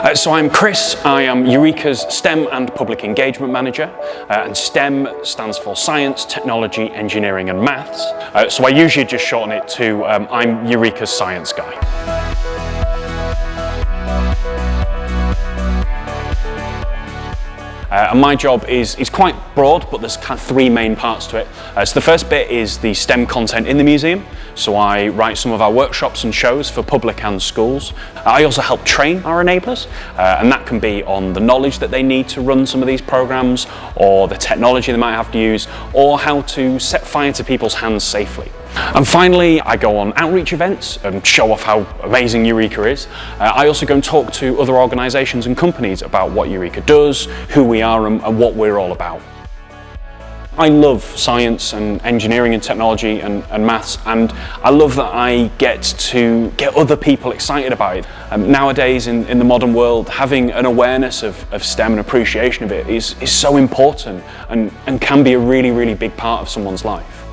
Uh, so I'm Chris, I am Eureka's STEM and Public Engagement Manager uh, and STEM stands for Science, Technology, Engineering and Maths. Uh, so I usually just shorten it to um, I'm Eureka's Science Guy. Uh, and my job is, is quite broad, but there's kind of three main parts to it. Uh, so the first bit is the STEM content in the museum. So I write some of our workshops and shows for public and schools. Uh, I also help train our enablers, uh, and that can be on the knowledge that they need to run some of these programs, or the technology they might have to use, or how to set fire to people's hands safely. And finally, I go on outreach events and show off how amazing Eureka is. Uh, I also go and talk to other organisations and companies about what Eureka does, who we are and, and what we're all about. I love science and engineering and technology and, and, maths and I love that I get to get other people excited about it. Um, nowadays in, in the modern world having an awareness of, of STEM and appreciation of it is, is so important and, and can be a really really big part of someone's life.